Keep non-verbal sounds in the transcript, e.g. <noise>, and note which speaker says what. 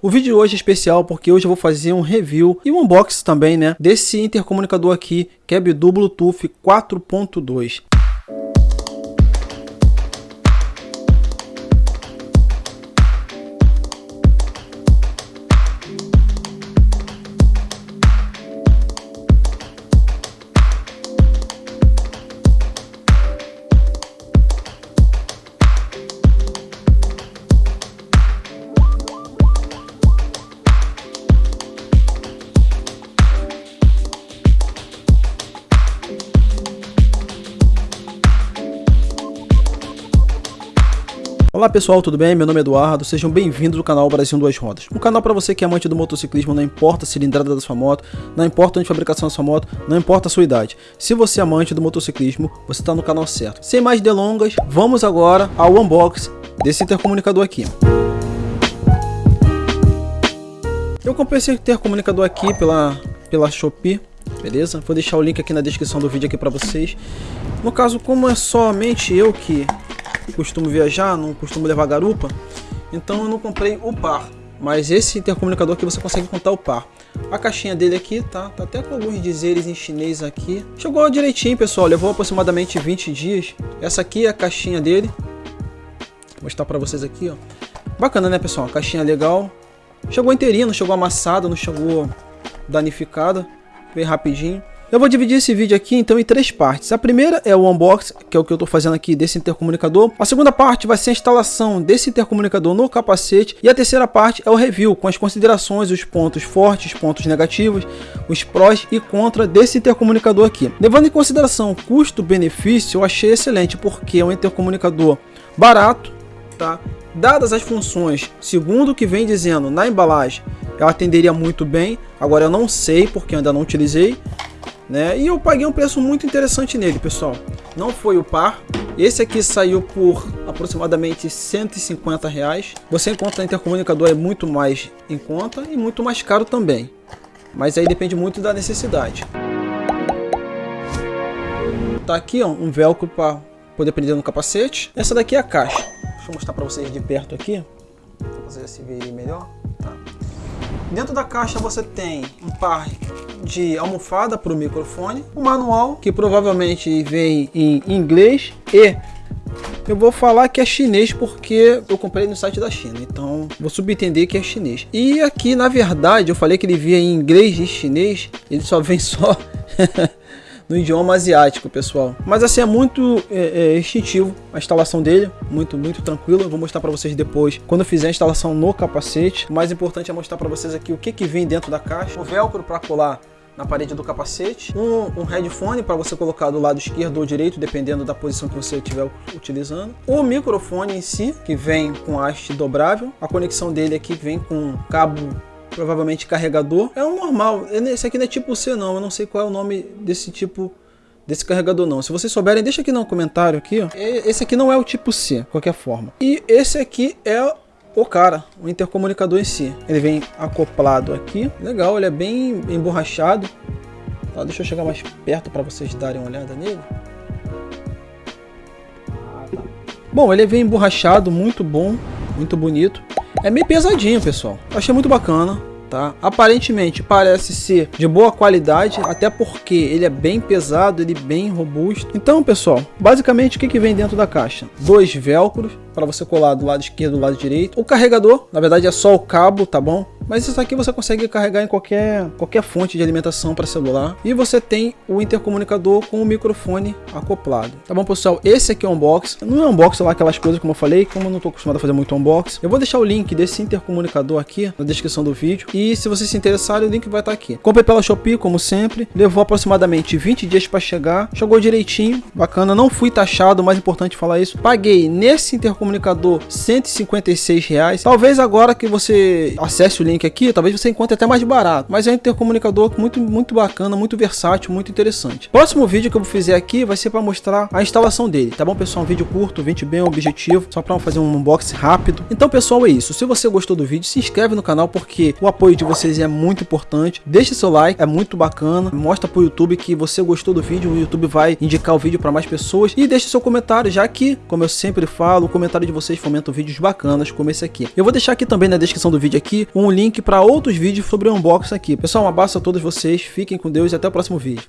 Speaker 1: O vídeo de hoje é especial porque hoje eu vou fazer um review e um unboxing também, né, desse intercomunicador aqui, que é Bluetooth 4.2. Olá pessoal, tudo bem? Meu nome é Eduardo, sejam bem-vindos ao canal Brasil Duas Rodas. Um canal para você que é amante do motociclismo, não importa a cilindrada da sua moto, não importa a fabricação da sua moto, não importa a sua idade. Se você é amante do motociclismo, você está no canal certo. Sem mais delongas, vamos agora ao unboxing desse intercomunicador aqui. Eu comprei esse intercomunicador aqui pela, pela Shopee, beleza? Vou deixar o link aqui na descrição do vídeo aqui para vocês. No caso, como é somente eu que costumo viajar, não costumo levar garupa, então eu não comprei o par. Mas esse intercomunicador aqui você consegue contar o par. A caixinha dele aqui tá, tá até com alguns dizeres em chinês aqui. Chegou direitinho, pessoal, levou aproximadamente 20 dias. Essa aqui é a caixinha dele. Vou mostrar para vocês aqui, ó. Bacana, né, pessoal? Caixinha legal. Chegou inteirinha, não chegou amassada, não chegou danificada. Bem rapidinho. Eu vou dividir esse vídeo aqui então em três partes. A primeira é o unboxing, que é o que eu estou fazendo aqui desse intercomunicador. A segunda parte vai ser a instalação desse intercomunicador no capacete. E a terceira parte é o review, com as considerações, os pontos fortes, pontos negativos, os prós e contra desse intercomunicador aqui. Levando em consideração custo-benefício, eu achei excelente, porque é um intercomunicador barato, tá? Dadas as funções, segundo o que vem dizendo na embalagem, ela atenderia muito bem. Agora eu não sei, porque ainda não utilizei né? E eu paguei um preço muito interessante nele, pessoal. Não foi o par. Esse aqui saiu por aproximadamente 150 reais. Você encontra intercomunicador é muito mais em conta e muito mais caro também. Mas aí depende muito da necessidade. Tá aqui ó, um velcro para poder prender no capacete. Essa daqui é a caixa. Deixa eu mostrar para vocês de perto aqui. Para vocês se verem melhor. Dentro da caixa você tem um par de almofada para o microfone, o manual que provavelmente vem em inglês e eu vou falar que é chinês porque eu comprei no site da China, então vou subentender que é chinês. E aqui, na verdade, eu falei que ele via em inglês e chinês, ele só vem só <laughs> no idioma asiático, pessoal. Mas assim, é muito é, é, instintivo a instalação dele, muito, muito tranquilo. Eu vou mostrar para vocês depois, quando eu fizer a instalação no capacete. O mais importante é mostrar para vocês aqui o que, que vem dentro da caixa. O velcro para colar na parede do capacete, um, um headphone para você colocar do lado esquerdo ou direito, dependendo da posição que você estiver utilizando, o microfone em si, que vem com haste dobrável, a conexão dele aqui vem com cabo provavelmente carregador, é um normal, esse aqui não é tipo C não, eu não sei qual é o nome desse tipo desse carregador não. Se vocês souberem, deixa aqui no comentário aqui, ó. Esse aqui não é o tipo C, qualquer forma. E esse aqui é o cara, o intercomunicador em si. Ele vem acoplado aqui, legal, ele é bem emborrachado. Tá, deixa eu chegar mais perto para vocês darem uma olhada nele. Bom, ele vem emborrachado, muito bom, muito bonito. É meio pesadinho, pessoal. Achei muito bacana tá? Aparentemente parece ser de boa qualidade, até porque ele é bem pesado, ele é bem robusto. Então, pessoal, basicamente o que, que vem dentro da caixa? Dois velcros para você colar do lado esquerdo do lado direito. O carregador, na verdade é só o cabo, tá bom? Mas isso aqui você consegue carregar em qualquer, qualquer fonte de alimentação para celular. E você tem o intercomunicador com o microfone acoplado. Tá bom, pessoal? Esse aqui é o unboxing. Não é unboxing lá aquelas coisas como eu falei, como eu não estou acostumado a fazer muito unboxing. Eu vou deixar o link desse intercomunicador aqui na descrição do vídeo. E se vocês se interessarem, o link vai estar aqui. Comprei pela Shopee, como sempre. Levou aproximadamente 20 dias para chegar. Chegou direitinho, bacana. Não fui taxado, mais importante falar isso. Paguei nesse intercomunicador 156 reais. Talvez agora que você acesse o link link aqui, talvez você encontre até mais barato. Mas é um intercomunicador muito, muito bacana, muito versátil, muito interessante. Próximo vídeo que eu vou fazer aqui vai ser para mostrar a instalação dele, tá bom pessoal? Um vídeo curto, um vídeo bem objetivo, só para fazer um unboxing rápido. Então pessoal, é isso. Se você gostou do vídeo, se inscreve no canal porque o apoio de vocês é muito importante. Deixe seu like, é muito bacana. Mostra pro YouTube que você gostou do vídeo, o YouTube vai indicar o vídeo para mais pessoas. E deixe seu comentário, já que, como eu sempre falo, o comentário de vocês fomenta vídeos bacanas como esse aqui. Eu vou deixar aqui também na descrição do vídeo aqui um link para outros vídeos sobre o unboxing aqui. Pessoal, um abraço a todos vocês, fiquem com Deus e até o próximo vídeo.